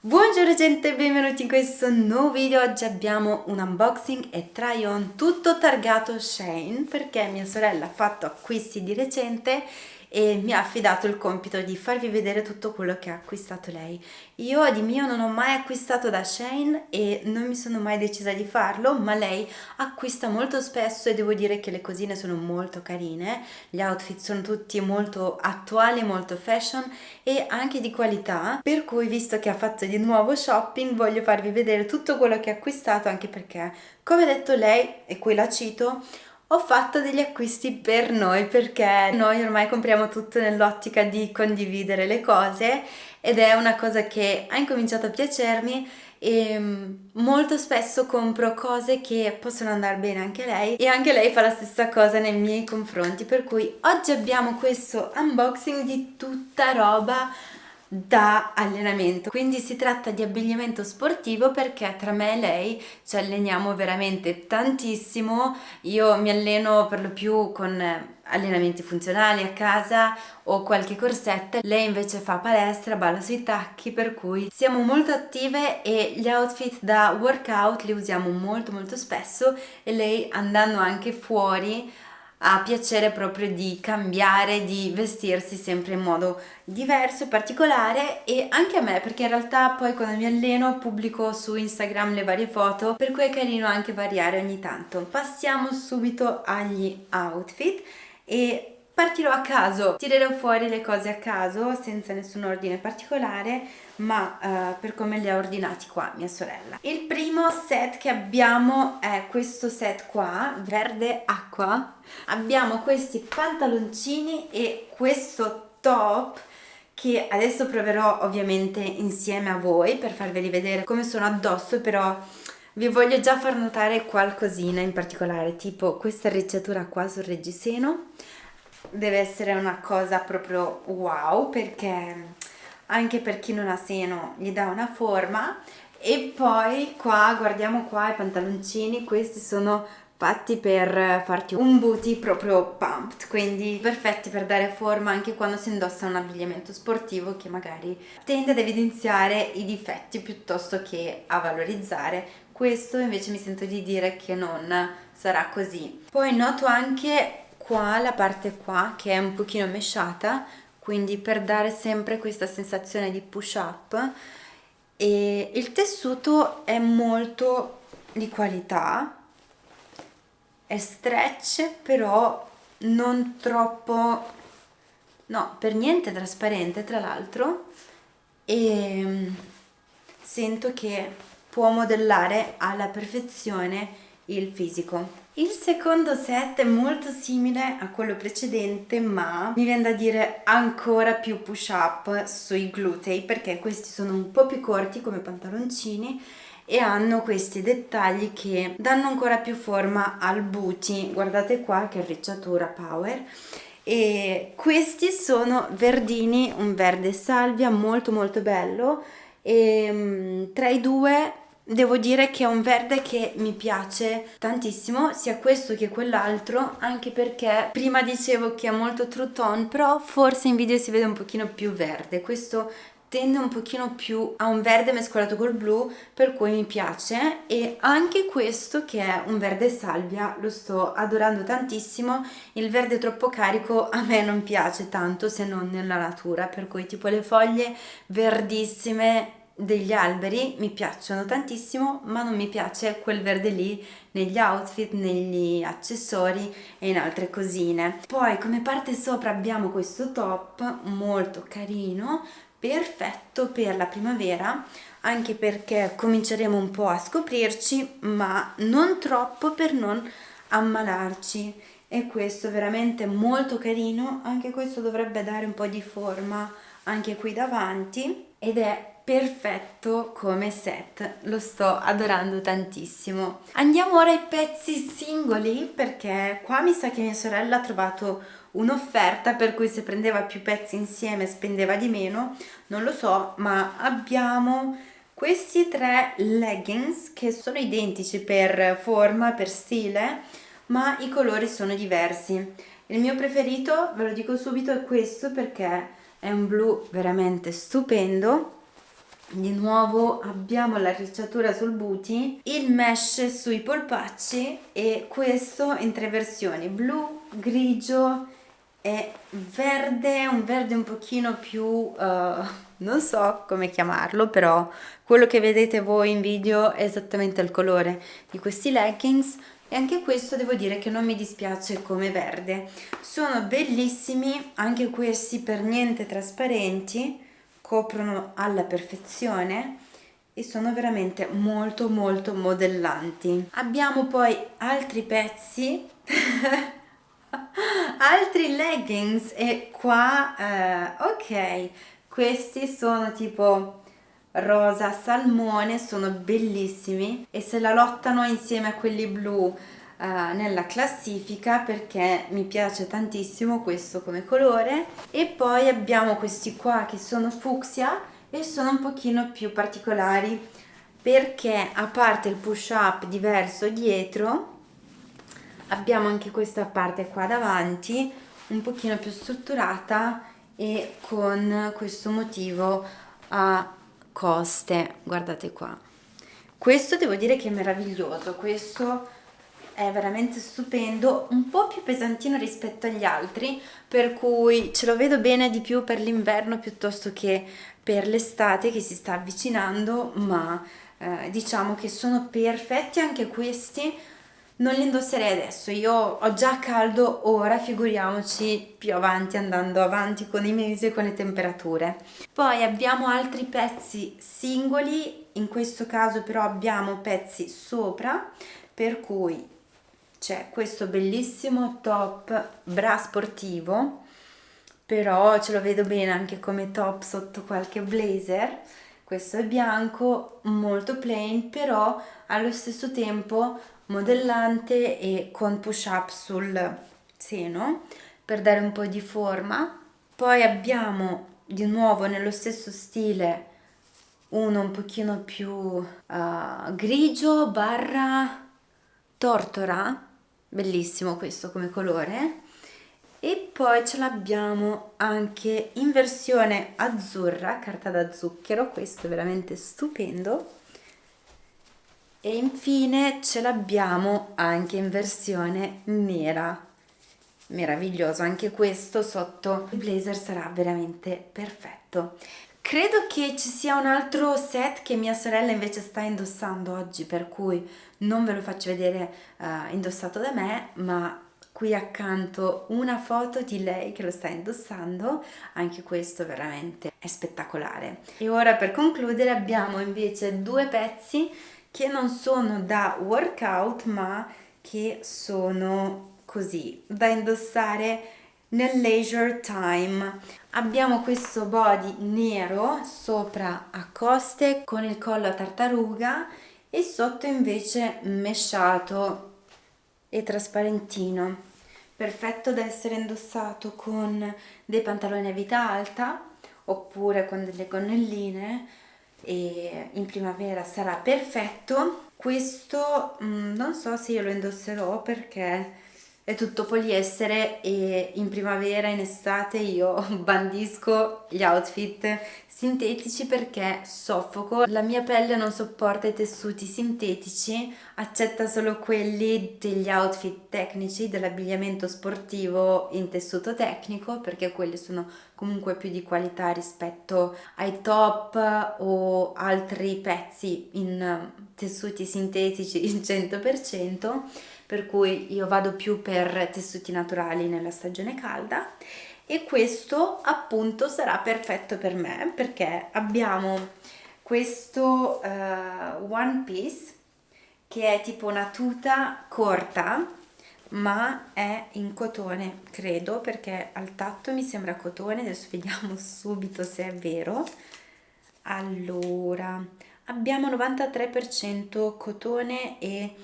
Buongiorno gente, benvenuti in questo nuovo video, oggi abbiamo un unboxing e try on tutto targato Shane perché mia sorella ha fatto acquisti di recente e mi ha affidato il compito di farvi vedere tutto quello che ha acquistato lei. Io di mio non ho mai acquistato da Shane e non mi sono mai decisa di farlo, ma lei acquista molto spesso e devo dire che le cosine sono molto carine, gli outfit sono tutti molto attuali, molto fashion e anche di qualità, per cui visto che ha fatto di nuovo shopping voglio farvi vedere tutto quello che ha acquistato anche perché, come ha detto lei, e qui la cito, ho fatto degli acquisti per noi perché noi ormai compriamo tutto nell'ottica di condividere le cose ed è una cosa che ha incominciato a piacermi e mm, molto spesso compro cose che possono andare bene anche lei e anche lei fa la stessa cosa nei miei confronti per cui oggi abbiamo questo unboxing di tutta roba da allenamento. Quindi si tratta di abbigliamento sportivo perché tra me e lei ci alleniamo veramente tantissimo. Io mi alleno per lo più con allenamenti funzionali a casa o qualche corsetta. Lei invece fa palestra, balla sui tacchi per cui siamo molto attive e gli outfit da workout li usiamo molto molto spesso e lei andando anche fuori ha piacere proprio di cambiare, di vestirsi sempre in modo diverso e particolare e anche a me perché in realtà poi quando mi alleno pubblico su Instagram le varie foto per cui è carino anche variare ogni tanto. Passiamo subito agli outfit e partirò a caso, tirerò fuori le cose a caso senza nessun ordine particolare ma uh, per come li ha ordinati qua mia sorella. Il primo set che abbiamo è questo set qua, verde acqua. Abbiamo questi pantaloncini e questo top che adesso proverò ovviamente insieme a voi per farveli vedere come sono addosso però vi voglio già far notare qualcosina in particolare tipo questa arricciatura qua sul reggiseno deve essere una cosa proprio wow perché anche per chi non ha seno gli dà una forma. E poi qua guardiamo qua i pantaloncini questi sono fatti per farti un booty proprio pumped quindi perfetti per dare forma anche quando si indossa un abbigliamento sportivo che magari tende ad evidenziare i difetti piuttosto che a valorizzare. Questo invece mi sento di dire che non sarà così. Poi noto anche qua la parte qua che è un pochino mesciata quindi per dare sempre questa sensazione di push up. E il tessuto è molto di qualità è stretch però non troppo no per niente trasparente tra l'altro. E mm, sento che può modellare alla perfezione il fisico il secondo set è molto simile a quello precedente ma mi viene da dire ancora più push up sui glutei perché questi sono un po' più corti come pantaloncini e hanno questi dettagli che danno ancora più forma al booty guardate qua che arricciatura power. E questi sono verdini un verde salvia molto molto bello. E mm, tra i due Devo dire che è un verde che mi piace tantissimo, sia questo che quell'altro, anche perché prima dicevo che è molto true tone, però forse in video si vede un pochino più verde. Questo tende un pochino più a un verde mescolato col blu per cui mi piace e anche questo che è un verde salvia lo sto adorando tantissimo il verde troppo carico a me non piace tanto se non nella natura per cui tipo le foglie verdissime degli alberi mi piacciono tantissimo ma non mi piace quel verde lì negli outfit, negli accessori e in altre cosine. Poi come parte sopra abbiamo questo top molto carino, perfetto per la primavera anche perché cominceremo un po' a scoprirci ma non troppo per non ammalarci e questo veramente molto carino, anche questo dovrebbe dare un po' di forma anche qui davanti ed è perfetto come set. Lo sto adorando tantissimo. Andiamo ora ai pezzi singoli perché qua mi sa che mia sorella ha trovato un'offerta per cui se prendeva più pezzi insieme spendeva di meno. Non lo so ma abbiamo questi tre leggings che sono identici per forma per stile ma i colori sono diversi. Il mio preferito ve lo dico subito è questo perché è un blu veramente stupendo di nuovo abbiamo l'arricciatura sul booty il mesh sui polpacci e questo in tre versioni blu grigio e verde un verde un pochino più uh, non so come chiamarlo però quello che vedete voi in video è esattamente il colore di questi leggings. E anche questo devo dire che non mi dispiace come verde. Sono bellissimi anche questi per niente trasparenti coprono alla perfezione e sono veramente molto molto modellanti. Abbiamo poi altri pezzi altri leggings e qua eh, ok questi sono tipo rosa salmone sono bellissimi e se la lottano insieme a quelli blu uh, nella classifica perché mi piace tantissimo questo come colore. E poi abbiamo questi qua che sono fucsia e sono un pochino più particolari perché a parte il push up diverso dietro abbiamo anche questa parte qua davanti un pochino più strutturata e con questo motivo a coste. Guardate qua. Questo devo dire che è meraviglioso. Questo è veramente stupendo un po' più pesantino rispetto agli altri per cui ce lo vedo bene di più per l'inverno piuttosto che per l'estate che si sta avvicinando ma eh, diciamo che sono perfetti anche questi non li indosserei adesso, io ho già caldo ora, figuriamoci più avanti andando avanti con i mesi e con le temperature. Poi abbiamo altri pezzi singoli, in questo caso però abbiamo pezzi sopra, per cui c'è questo bellissimo top bra sportivo, però ce lo vedo bene anche come top sotto qualche blazer, questo è bianco, molto plain, però allo stesso tempo modellante e con push up sul seno per dare un po' di forma. Poi abbiamo di nuovo nello stesso stile uno un pochino più uh, grigio barra tortora bellissimo questo come colore. E poi ce l'abbiamo anche in versione azzurra carta da zucchero questo è veramente stupendo. E infine ce l'abbiamo anche in versione nera. Meraviglioso anche questo sotto il blazer sarà veramente perfetto credo che ci sia un altro set che mia sorella invece sta indossando oggi per cui non ve lo faccio vedere uh, indossato da me ma qui accanto una foto di lei che lo sta indossando. Anche questo veramente è spettacolare. E ora per concludere abbiamo invece due pezzi che non sono da workout ma che sono così da indossare nel leisure time. Abbiamo questo body nero sopra a coste con il collo a tartaruga e sotto invece mesciato e trasparentino. Perfetto da essere indossato con dei pantaloni a vita alta oppure con delle gonnelline e in primavera sarà perfetto. Questo mm, non so se io lo indosserò perché è tutto poliestere e in primavera in estate io bandisco gli outfit sintetici perché soffoco. La mia pelle non sopporta i tessuti sintetici accetta solo quelli degli outfit tecnici dell'abbigliamento sportivo in tessuto tecnico perché quelli sono comunque più di qualità rispetto ai top o altri pezzi in tessuti sintetici il 100% per cui io vado più per tessuti naturali nella stagione calda e questo appunto sarà perfetto per me perché abbiamo questo uh, one piece che è tipo una tuta corta ma è in cotone credo perché al tatto mi sembra cotone adesso vediamo subito se è vero. Allora abbiamo 93% cotone e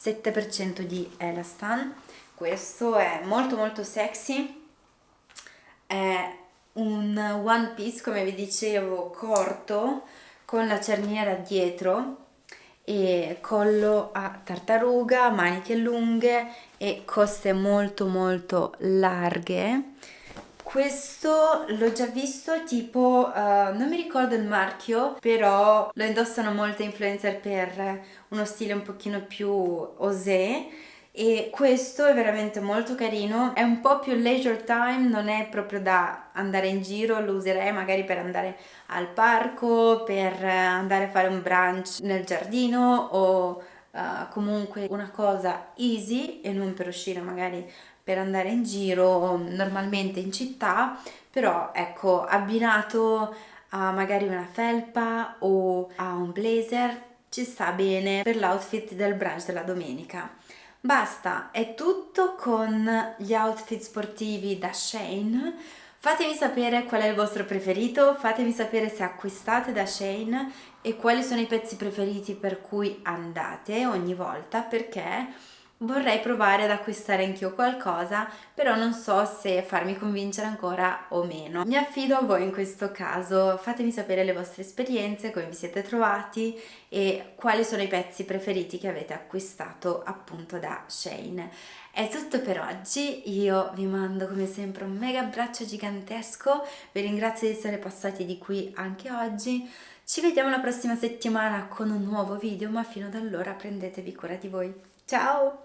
7% di Elastan. Questo è molto molto sexy. È un one piece come vi dicevo corto con la cerniera dietro e collo a tartaruga, maniche lunghe e coste molto molto larghe questo l'ho già visto tipo, uh, non mi ricordo il marchio, però lo indossano molte influencer per uno stile un pochino più osé. E questo è veramente molto carino, è un po' più leisure time, non è proprio da andare in giro, lo userei magari per andare al parco, per andare a fare un brunch nel giardino o uh, comunque una cosa easy e non per uscire magari per andare in giro normalmente in città, però ecco abbinato a magari una felpa o a un blazer ci sta bene per l'outfit del brunch della domenica. Basta, è tutto con gli outfit sportivi da Shane. Fatemi sapere qual è il vostro preferito, fatemi sapere se acquistate da Shane e quali sono i pezzi preferiti per cui andate ogni volta perché Vorrei provare ad acquistare anch'io qualcosa, però non so se farmi convincere ancora o meno. Mi affido a voi in questo caso, fatemi sapere le vostre esperienze, come vi siete trovati e quali sono i pezzi preferiti che avete acquistato appunto da Shane. È tutto per oggi, io vi mando come sempre un mega abbraccio gigantesco, vi ringrazio di essere passati di qui anche oggi, ci vediamo la prossima settimana con un nuovo video, ma fino ad allora prendetevi cura di voi. Ciao!